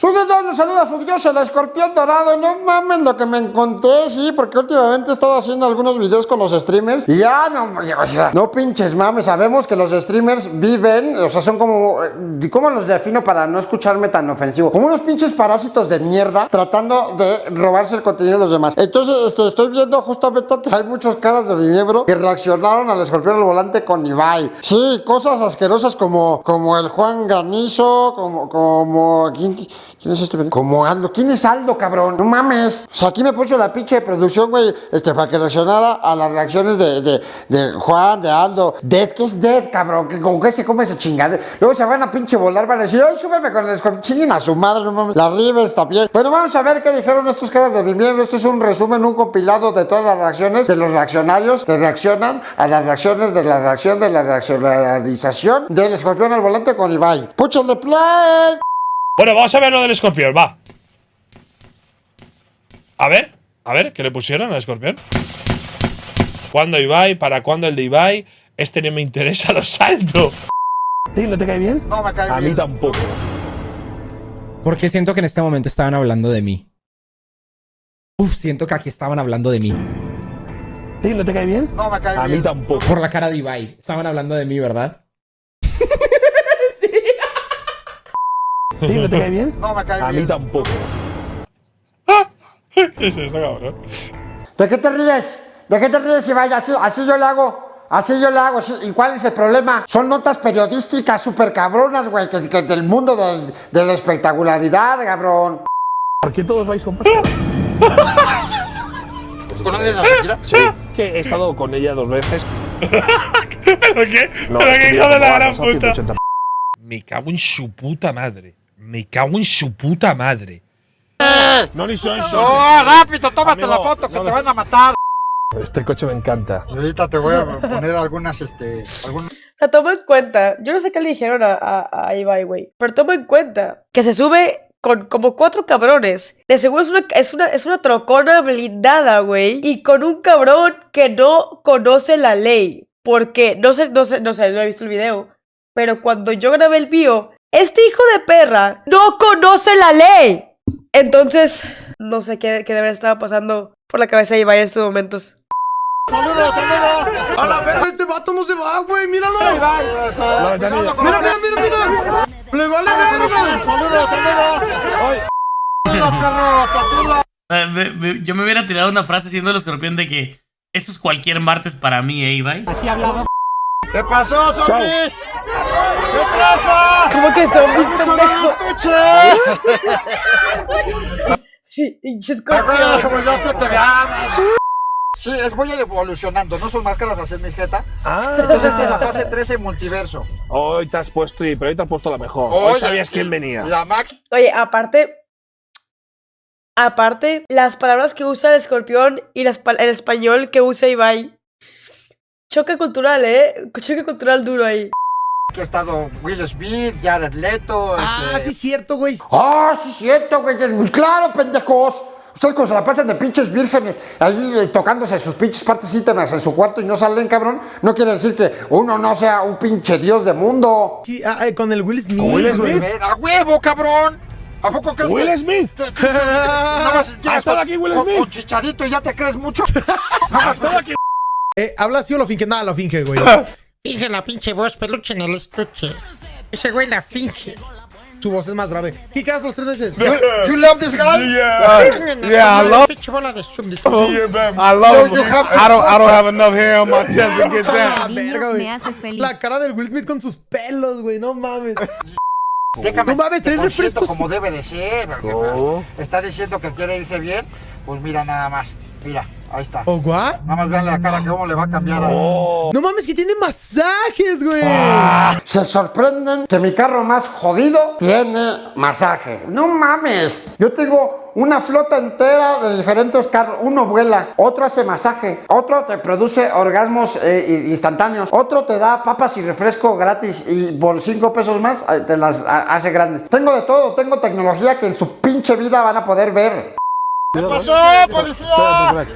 Saludos, saludos, su dios, el escorpión dorado. No mames lo que me encontré, sí, porque últimamente he estado haciendo algunos videos con los streamers. Y ya no, no pinches mames. Sabemos que los streamers viven, o sea, son como. eh, ¿Cómo los defino para no escucharme tan ofensivo? Como unos pinches parásitos de mierda tratando de robarse el contenido de los demás. Entonces, este, estoy viendo justamente que hay muchos caras de mi miembro que reaccionaron al escorpión al volante con Ibai. Sí, cosas asquerosas como, como el Juan Granizo, como, como. ¿Quién, es este? Como Aldo. ¿Quién es Aldo, cabrón? No mames. O sea, aquí me puso la pinche de producción, güey, este, para que reaccionara a las reacciones de, de, de Juan, de Aldo. Dead, ¿qué es Dead, cabrón? Que como que se come esa chingada. Luego se van a pinche volar, van a decir, ay, súbeme con el escorpión. Chinguen a su madre, no mames. La Rives también. Bueno, vamos a ver qué dijeron estos caras de mi miembro. Esto es un resumen, un compilado de todas las reacciones de los reaccionarios que reaccionan a las reacciones de la reacción de la reaccionalización del escorpión al volante con Ibai. ¡Púchale play! Bueno, vamos a ver lo del escorpión, va. A ver, a ver, ¿qué le pusieron al escorpión? ¿Cuándo Ibai? ¿Para cuándo el de Ibai? Este no me interesa, lo salto. ¿Sí? ¿No te cae bien? No me cae A mí bien. tampoco. Porque siento que en este momento estaban hablando de mí. Uf, siento que aquí estaban hablando de mí. ¿Sí? ¿No te cae bien? No me cae A mí bien. tampoco. Por la cara de Ibai. Estaban hablando de mí, ¿verdad? ¿Sí? ¿No te cae bien? No me cae A mí bien. tampoco. ¿Qué es esto, cabrón? ¿De qué te ríes? ¿De qué te ríes, Ibai? Así, así yo le hago. Así yo le hago. ¿Y cuál es el problema? Son notas periodísticas súper cabronas, güey. Que, que del mundo de, la espectacularidad, cabrón. ¿Por qué todos vais con pasta? ¿Conoces a Shakira? Sí. Que he estado con ella dos veces. ¿Pero qué? No, ¿Pero qué hijo de la gran puta? 180. Me cago en su puta madre. Me cago en su puta madre. No, ni soy, soy. ¡Oh, rápido! tómate Amigo, la foto que no, te no. van a matar. Este coche me encanta. Ahorita te voy a poner algunas, este, algunas... O sea, toma en cuenta, yo no sé qué le dijeron a, a, a Ibai, güey, pero toma en cuenta que se sube con como cuatro cabrones. De seguro es una, es una, es una trocona blindada, güey, y con un cabrón que no conoce la ley. Porque, no sé, no sé, no sé, no he visto el video, pero cuando yo grabé el mío, este hijo de perra no conoce la ley. Entonces, no sé qué, qué debería estar pasando por la cabeza de Ibai en estos momentos. ¡Saludos, saludos! A la verga, este vato no se va, güey. Míralo. Mira, mira, Mira, mira. Le vale verga. ¡Saludos, saludos! Yo me hubiera tirado una frase siendo el escorpión de que esto es cualquier martes para mí, ¿eh, Ibai? ¿Qué pasó, zombies? ¡Sorpresa! ¿Cómo que zombies, pendejo? Pinche escorpión. Como ya se te ve. Sí, es voy evolucionando, no son máscaras así en mi jeta. Ah. Entonces esta es la fase 13 multiverso. Hoy te has puesto, y- pero hoy te has puesto la mejor. Hoy sabías sí, quién venía. La Max. Oye, aparte. Aparte, las palabras que usa el escorpión y las el español que usa Ibai. Choque cultural, ¿eh? Choque cultural duro ahí. Que ha estado Will Smith, Jared Leto. Ah, este- sí, cierto, güey. ¡Ah, sí, cierto, güey! Pues claro, pendejos. Ustedes cuando se la pasan de pinches vírgenes ahí eh, tocándose sus pinches partes íntimas en su cuarto y no salen, cabrón, no quiere decir que uno no sea un pinche dios de mundo. Sí, ah, eh, con el Will Smith. Will Smith. ¡A huevo, cabrón! ¿A poco crees Will que Smith. te- te- te- nada más estado con- aquí Will con- Smith? con chicharito y ya te crees mucho? Nada más Todo aquí. Eh, ¿Habla así o lo finge? Nada, lo finge, güey. Finge la pinche voz, peluche en el estuche. Ese güey la finge. Su voz es más grave. ¿Qué caras los tres veces? You, you love this guy? Yeah, I love Pinche bola de súbdito. I So you have I don't, I don't have enough hair on my chest to get Ah, verga, güey. haces feliz. La cara del Will Smith con sus pelos, güey. No mames. Déjame, No mames, trae refrescos. como debe de ser. Oh. Está diciendo que quiere irse bien. Pues mira nada más. Mira, ahí está. ¿O what? Nada más vean la cara que cómo le va a cambiar. Oh. No mames, que tiene masajes, güey. Se sorprenden que mi carro más jodido tiene masaje. No mames. Yo tengo una flota entera de diferentes carros. Uno vuela, otro hace masaje, otro te produce orgasmos eh, instantáneos, otro te da papas y refresco gratis y por 5 pesos más eh, te las a- hace grandes. Tengo de todo, tengo tecnología que en su pinche vida van a poder ver. ¿Qué pasó, policía?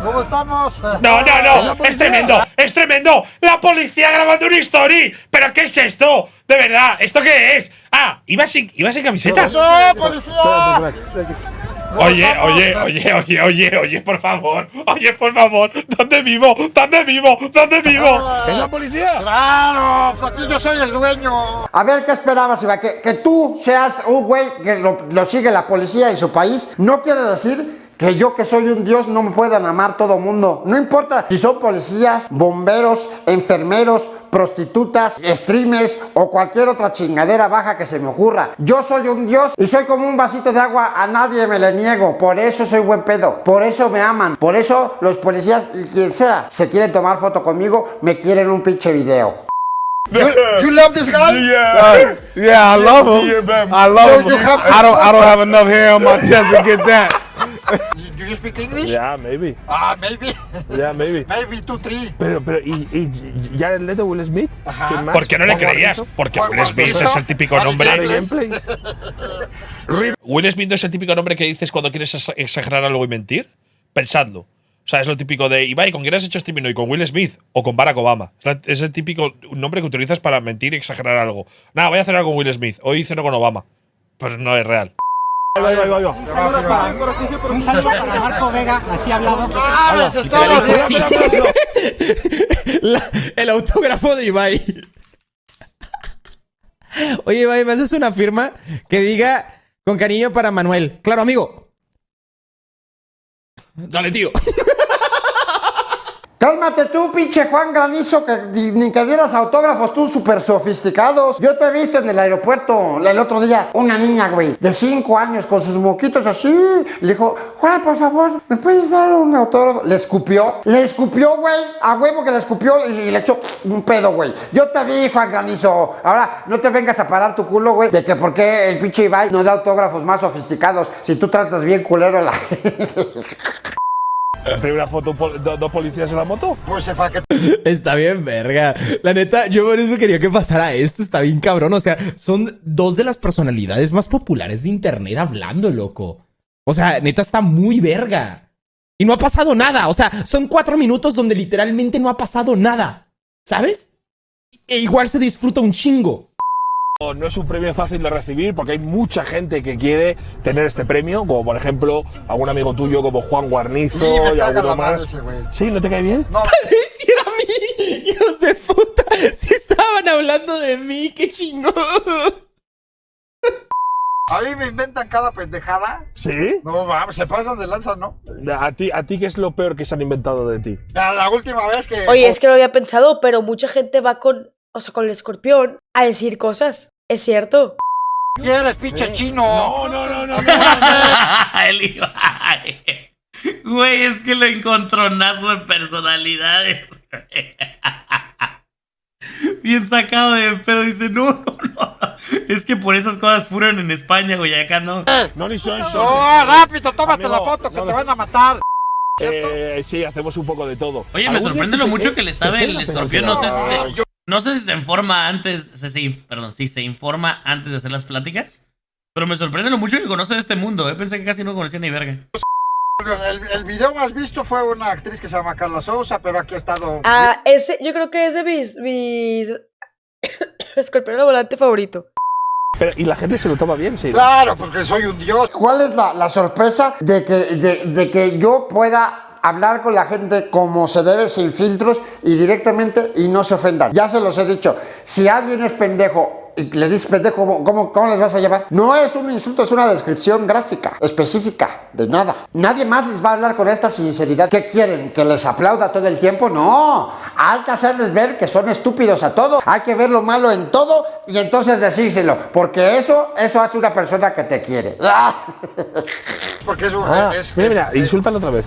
¿Cómo estamos? No, no, no, es tremendo, es tremendo. La policía grabando una story. ¿Pero qué es esto? De verdad, ¿esto qué es? Ah, ¿ibas sin, ibas sin camiseta? ¡Eh, policía! Oye, oye, oye, oye, oye, oye, por favor. Oye, por favor. ¿Dónde vivo? ¿Dónde vivo? ¿Dónde vivo? ¿Es la policía? ¡Claro! Pues aquí yo soy el dueño. A ver, ¿qué esperabas, Iba? Que, que tú seas un güey que lo, lo sigue la policía en su país no quiere decir que yo que soy un dios no me puedan amar todo mundo. No importa si son policías, bomberos, enfermeros, prostitutas, streamers o cualquier otra chingadera baja que se me ocurra. Yo soy un dios y soy como un vasito de agua, a nadie me le niego. Por eso soy buen pedo. Por eso me aman. Por eso los policías y quien sea se quieren tomar foto conmigo, me quieren un pinche video. You, you love this guy? Uh, yeah, I love him. I love So him. you have- I don't. I don't have enough hair on my chest to get that. Do you speak English? Yeah, maybe. Ah, maybe. Yeah, maybe. maybe two, three. Pero, pero, ¿y, y Jared Leto, Will Smith? ¿Quién más? ¿Por qué no le ¿Juan creías? Porque Will Smith es el típico nombre. Will Smith no es el típico nombre que dices cuando quieres ex- exagerar algo y mentir. Pensadlo. O sea, es lo típico de Ibai, ¿con quién has hecho streaming hoy? ¿Con Will Smith o con Barack Obama? Es, el típico nombre que utilizas para mentir y exagerar algo. Nada, voy a cenar con Will Smith. Hoy ceno con Obama. Pues no es real. Un saludo para Marco Vega, así hablado. Ah, eso es todo, sí. La- el autógrafo de Ibai. Oye, Ibai, ¿me haces una firma que diga con cariño para Manuel? Claro, amigo. Dale, tío. Cálmate tú, pinche Juan Granizo, que ni, que dieras autógrafos tú súper sofisticados. Yo te he visto en el aeropuerto el otro día, una niña, güey, de 5 años, con sus moquitos así. Le dijo, Juan, por favor, ¿me puedes dar un autógrafo? Le escupió, le escupió, güey, a huevo que le escupió y, le echó un pedo, güey. Yo te vi, Juan Granizo. Ahora, no te vengas a parar tu culo, güey, de que por qué el pinche Ibai no da autógrafos más sofisticados si tú tratas bien culero la Primera foto, pol- do- dos policías en la moto. Pues sepa que Está bien, verga. La neta, yo por eso quería que pasara esto. Está bien cabrón. O sea, son dos de las personalidades más populares de internet hablando, loco. O sea, neta está muy verga. Y no ha pasado nada. O sea, son cuatro minutos donde literalmente no ha pasado nada. ¿Sabes? E igual se disfruta un chingo. No es un premio fácil de recibir porque hay mucha gente que quiere tener este premio, como por ejemplo algún amigo tuyo como Juan Guarnizo y caga alguno más. ese. ¿Sí? ¿No te cae bien? Si era a mí, hijos de puta. Si estaban hablando de mí, qué chingón. A mí me inventan cada pendejada. ¿Sí? No, mames, se pasan de lanza, ¿no? ¿A ti, ¿A ti qué es lo peor que se han inventado de ti? La, la última vez que. Oye, es que no había pensado, pero mucha gente va con, o sea, con el escorpión a decir cosas. Es cierto. ¿Quieres, pinche chino? No, no, no, no. El Ibai. Güey, es que lo encontronazo de personalidades. Bien sacado de pedo. Dice, no, no, no. Es que por esas cosas fueron en España, güey. Acá no. No, ni son, No, rápido, tómate Amigo, la foto que no, te no. van a matar. Eh, sí, hacemos un poco de todo. Oye, me ¿Algún sorprende lo mucho que le sabe el escorpión. No sé si se, no sé si se informa antes. Se, se inf- perdón, si se informa antes de hacer las pláticas. Pero me sorprende lo mucho que conoce de este mundo, eh. Pensé que casi no conocía ni verga. El, el video más visto fue una actriz que se llama Carla Sousa, pero aquí ha estado. Ah, ese, yo creo que es de mis, mis escorpión volante favorito. Pero, y la gente se lo toma bien, sí. Claro, porque soy un dios. ¿Cuál es la, la sorpresa de que, de, de que yo pueda hablar con la gente como se debe, sin filtros y directamente y no se ofendan? Ya se los he dicho. Si alguien es pendejo y le dices pendejo, ¿cómo, cómo, cómo les vas a llevar? No es un insulto, es una descripción gráfica, específica, de nada. Nadie más les va a hablar con esta sinceridad. ¿Qué quieren? ¿Que les aplauda todo el tiempo? No. Hay que hacerles ver que son estúpidos a todo. Hay que ver lo malo en todo y entonces decírselo. Porque eso, eso hace una persona que te quiere. Porque es un... Ah, mira, mira, insúltalo otra vez.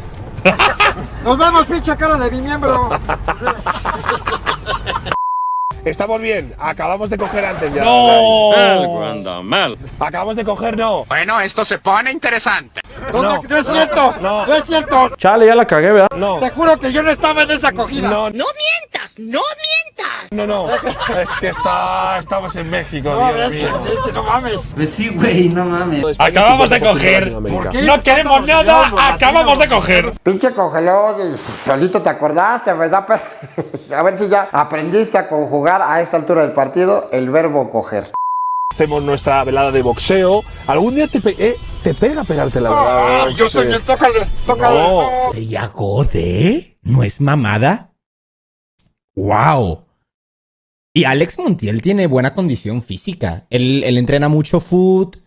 Nos vemos, pinche cara de mi miembro. Estamos bien, acabamos de coger antes ya. ¡No! Acabamos de coger, no. Bueno, esto se pone interesante. No, no es cierto. no. No es cierto. Chale, ya la cagué, ¿verdad? No. Te juro que yo no estaba en esa acogida. No, ¡No mientas! ¡No mientas! no, no. Es que está, estamos en México, No, Dios mío. no mames. Pues sí, güey, no mames. Acabamos de coger. ¿Por qué? No queremos nada, acabamos de coger. Pinche congeló solito te acordaste, ¿verdad? Pero, a ver si ya aprendiste a conjugar a esta altura del partido el verbo coger. Hacemos nuestra velada de boxeo. ¿Algún día te, pe- eh, te pega pegarte la velada Ah, yo boxeo? también, tócale, tócale. No. ¿Sería Gode? ¿No es mamada? ¡Wow! Y Alex Montiel tiene buena condición física. Él, él entrena mucho foot.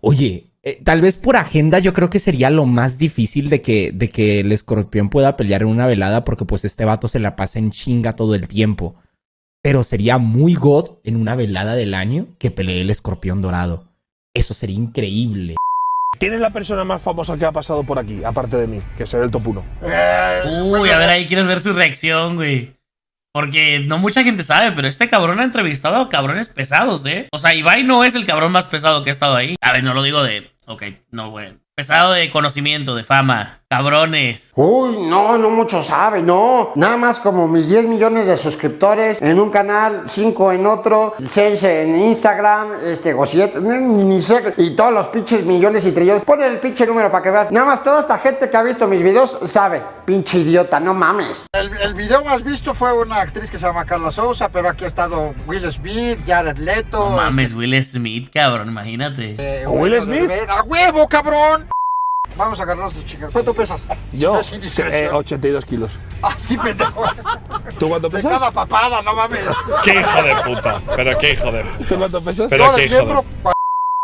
Oye, eh, tal vez por agenda yo creo que sería lo más difícil de que, de que el escorpión pueda pelear en una velada porque pues este vato se la pasa en chinga todo el tiempo. Pero sería muy god en una velada del año que pelee el escorpión dorado. Eso sería increíble. ¿Quién es la persona más famosa que ha pasado por aquí, aparte de mí? Que será el top 1. Uy, a ver, ahí quieres ver su reacción, güey. Porque no mucha gente sabe, pero este cabrón ha entrevistado a cabrones pesados, ¿eh? O sea, Ibai no es el cabrón más pesado que ha estado ahí. A ver, no lo digo de. Ok, no, güey. Pesado de conocimiento, de fama. Cabrones. Uy, no, no mucho sabe, no. Nada más como mis 10 millones de suscriptores en un canal, 5 en otro, 6 en Instagram, este, o 7, ni, ni sé, y todos los pinches millones y trillones. Pon el pinche número para que veas. Nada más toda esta gente que ha visto mis videos sabe. Pinche idiota, no mames. El, el video más visto fue una actriz que se llama Carla Sousa, pero aquí ha estado Will Smith, Jared Leto. No mames, Will Smith, cabrón, imagínate. eh, ¿Will Smith? Derbez. ¡A huevo, cabrón! Vamos a agarrarnos, chicas. ¿Cuánto pesas? Yo, No es indiscreción. eh, 82 kilos. Ah, sí, pendejo. ¿Tú cuánto De pesas? cada papada, no mames. Qué hijo de puta. Pero qué hijo de puta. ¿Tú cuánto pesas? Pero Todo qué hijo de miembro.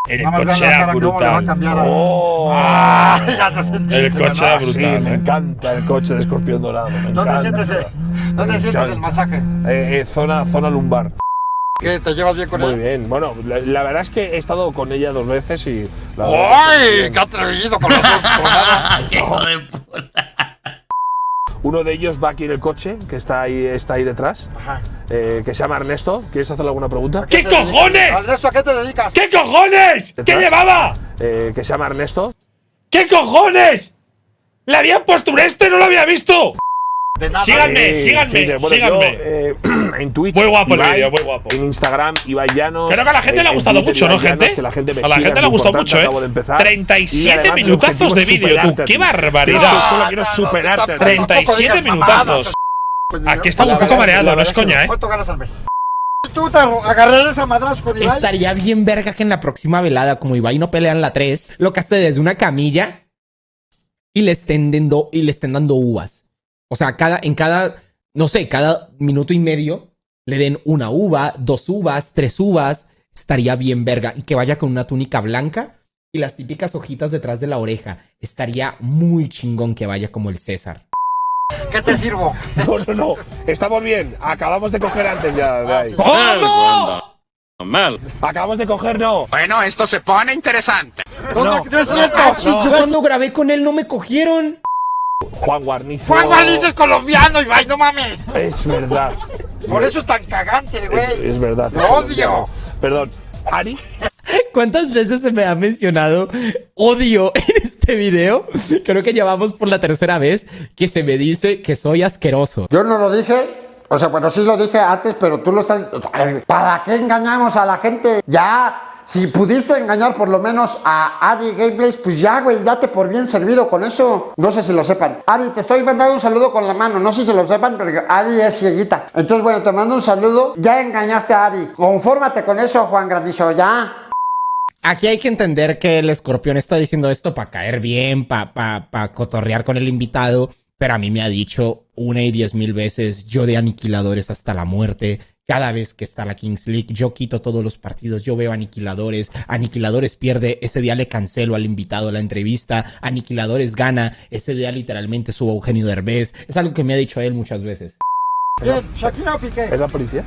El Nada más vean coche era brutal. a- Oh, Ah, ya te sentiste. El coche era ¿verdad? sí, brutal, me eh. encanta el coche de escorpión dorado. me ¿Dónde encanta. sientes? ¿Dónde sientes el masaje? Eh, eh, zona, zona lumbar. ¿Qué? ¿Te llevas bien con Muy él? bien. Bueno, la, la verdad es que he estado con ella dos veces y. la ¡Ay! ¡Qué atrevido con. ¡Qué hijo de puta! Uno de ellos va aquí en el coche, que está ahí, está ahí detrás, Ajá. Eh, que se llama Ernesto. ¿Quieres hacerle alguna pregunta? ¿Qué cojones? Ernesto, ¿a qué te dedicas? ¿Qué cojones? ¿Qué llevaba? Eh, que se llama Ernesto. ¿Qué cojones? ¿Le habían puesto un este? No lo había visto. De nada. Síganme, Eh, síganme, sí, de- bueno, síganme. yo, eh, en Twitch. Muy guapo el Ibai, vídeo, muy guapo. En Instagram, Ibai Llanos. Creo que a la gente en- le ha gustado Twitter, mucho, ¿no, gente? que la gente me A la gente le ha gustado mucho, ¿eh? acabo de empezar. 37 Y además, mi minutazos de vídeo, tú. ¡Qué barbaridad! Yo solo quiero superarte. a ti. 37 minutazos. Aquí está un La poco mareado, no es coña, ¿eh? ¿Cuánto ganas al mes? ¿Tú te agarrarías a madrazos con Ibai? Estaría bien verga que en la próxima velada, como Ibai no pelean la 3, lo caste desde una camilla y le estén dando, y le estén dando uvas. O sea, cada, en cada, no sé, cada minuto y medio le den una uva, dos uvas, tres uvas. Estaría bien verga. Y que vaya con una túnica blanca y las típicas hojitas detrás de la oreja. Estaría muy chingón que vaya como el César. ¿Qué te sirvo? No, no, no. Estamos bien. Acabamos de coger antes ya. de ahí. ¿Cómo? Acabamos de coger, no. Bueno, esto se pone interesante. ¿Dónde? No, es cierto. Yo cuando grabé con él no me cogieron. Juan Guarnizo. Juan Guarnizo es colombiano, Ibai, no mames. Es verdad. Por eso es tan cagante, Es, güey. es verdad. Lo odio. Perdón. Ari. ¿Cuántas veces se me ha mencionado odio en este video? Creo que llevamos por la tercera vez que se me dice que soy asqueroso. Yo no lo dije. O sea, bueno, sí lo dije antes, pero tú lo estás... ¿Para qué engañamos a la gente? Ya, si pudiste engañar por lo menos a Adi Gameplays, pues ya, güey, date por bien servido con eso. No sé si lo sepan. Ari, te estoy mandando un saludo con la mano. No sé si lo sepan, pero Ari es cieguita. Entonces, bueno, te mando un saludo. Ya engañaste a Ari. Confórmate con eso, Juan Granizo, ya. Aquí hay que entender que el escorpión está diciendo esto para caer bien, para pa, pa cotorrear con el invitado, pero a mí me ha dicho una y diez mil veces yo de aniquiladores hasta la muerte. Cada vez que está la Kings League, yo quito todos los partidos, yo veo aniquiladores, aniquiladores pierde, ese día le cancelo al invitado la entrevista, aniquiladores gana, ese día literalmente subo a Eugenio Derbez, es algo que me ha dicho él muchas veces. Bien, Shakira o Piqué. ¿Es la policía?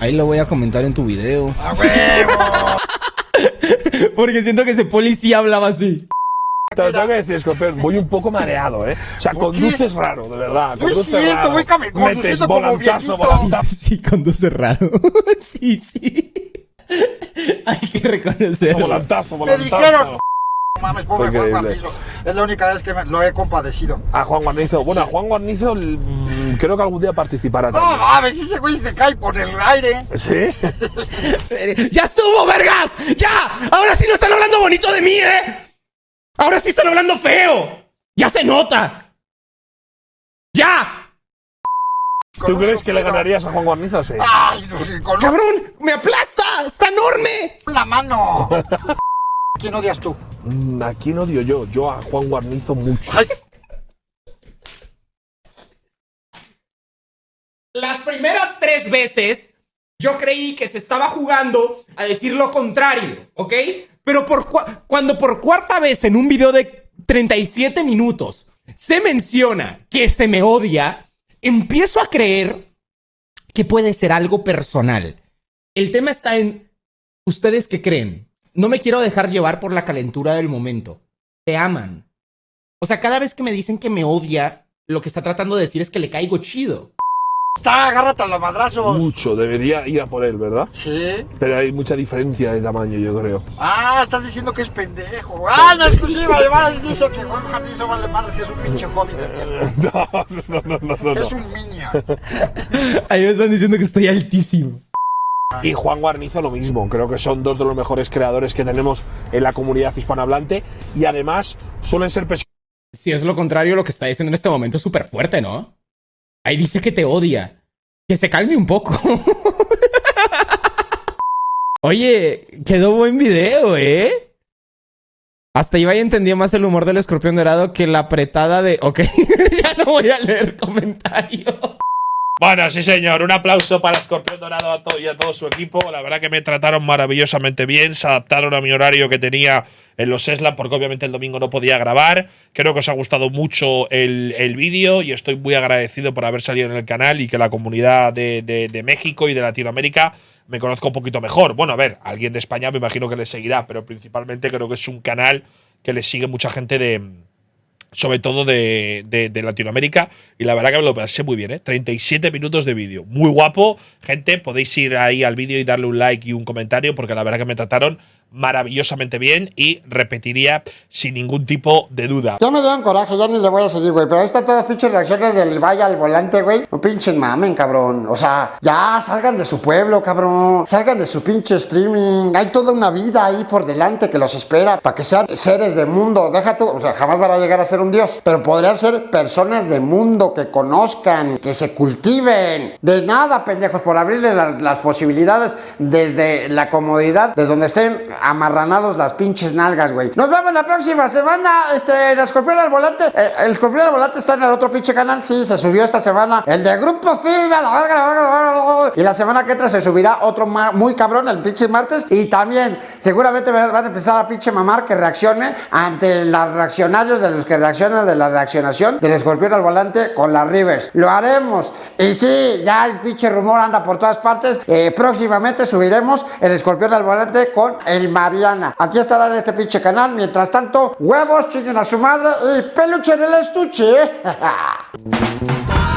Ahí lo voy a comentar en tu video. ¡A huevo! Porque siento que ese policía hablaba así. Te lo tengo que decir, Escorpión, voy un poco mareado, ¿eh? O sea, conduces raro, de verdad. No es cierto, voy conduciendo como volantazo, viejito. volantazo. Sí, conduce raro. sí, sí. Hay que reconocerlo. Volantazo, Me volantazo. dijeron, No mames, pobre Juan. Guarnizo. Es la única vez que me- lo he compadecido. A Juan Guarnizo. Bueno, a Juan Guarnizo creo que algún día participará No también. mames, ese güey se cae por el aire. ¿Sí? ¡Ya estuvo, vergas! ¡Ya! Ahora sí no están hablando bonito de mí, ¿eh? Ahora sí están hablando feo. ¡Ya se nota! ¡Ya! ¿Tú crees que le ganarías a Juan Guarnizo? Sí. Ay, no sé, con ¡Cabrón! ¡Me aplasta! ¡Está enorme! la mano. ¿Quién odias tú? Mm, ¿A quién odio yo? Yo a Juan Guarnizo mucho. Ay, Las primeras veces yo creí que se estaba jugando a decir lo contrario, ¿ok? Pero cuando por cuarta vez en un video de 37 minutos se menciona que se me odia, empiezo a creer que puede ser algo personal. El tema está en ustedes qué creen. No me quiero dejar llevar por la calentura del momento. Te aman. O sea, cada vez que me dicen que me odia, lo que está tratando de decir es que le caigo chido. Está, agárrate a los madrazos. Mucho. Debería ir a por él, ¿verdad? Sí. Pero hay mucha diferencia de tamaño, yo creo. Ah, estás diciendo que es pendejo. Ah, en exclusiva, además dice que Juan Guarnizo vale madres, que es un pinche hobby de mierda. No, no, no, no, no. no. Es un minion. Ahí me están diciendo que estoy altísimo. Y Juan Guarnizo lo mismo. Creo que son dos de los mejores creadores que tenemos en la comunidad hispanohablante. Y además suelen ser personas Si es lo contrario, lo que está diciendo en este momento es súper fuerte, ¿no? Ahí dice que te odia. Que se calme un poco. Oye, quedó buen video, ¿eh? Hasta Ibai entendió más el humor del escorpión dorado que la apretada de... Ok, ya no voy a leer comentarios. Bueno, sí, señor. Un aplauso para Escorpión Dorado a todo y a todo su equipo. La verdad que me trataron maravillosamente bien. Se adaptaron a mi horario que tenía en los Eslan, porque obviamente el domingo no podía grabar. Creo que os ha gustado mucho el, el vídeo y estoy muy agradecido por haber salido en el canal y que la comunidad de, de- de México y de Latinoamérica me conozca un poquito mejor. Bueno, a ver, alguien de España me imagino que le seguirá, pero principalmente creo que es un canal que le sigue mucha gente de sobre todo de, de- Latinoamérica. Y la verdad que me lo pasé muy bien, ¿eh? 37 minutos de vídeo. Muy guapo. Gente, podéis ir ahí al vídeo y darle un like y un comentario, porque la verdad que me trataron maravillosamente bien y repetiría sin ningún tipo de duda. Ya me dieron coraje, ya ni le voy a seguir, güey. Pero están todas pinches reacciones del Ibai al volante, güey. No pinchen mamen, cabrón. O sea, ya salgan de su pueblo, cabrón. Salgan de su pinche streaming. Hay toda una vida ahí por delante que los espera para que sean seres de mundo. Deja tú, o sea, jamás van a llegar a ser un dios. Pero podrían ser personas de mundo que conozcan, que se cultiven. De nada, pendejos, por abrirles la- las posibilidades desde la comodidad de donde estén amarranados las pinches nalgas, güey. Nos vemos la próxima semana. Este, el escorpión al volante. eh, el escorpión al volante está en el otro pinche canal. Sí, se subió esta semana. El de Grupo Film, a la verga, la verga, la verga. Y la semana que entra se subirá otro muy cabrón el pinche martes. Y también, seguramente me van a empezar a pinche mamar que reaccione ante los reaccionarios de los que reaccionan de la reaccionación del escorpión al volante con las Rivers. Lo haremos. Y sí, ya el pinche rumor anda por todas partes. Eh, próximamente subiremos el escorpión al volante con el Mariana. Aquí estará en este pinche canal. Mientras tanto, huevos, chinguen a su madre y peluche en el estuche.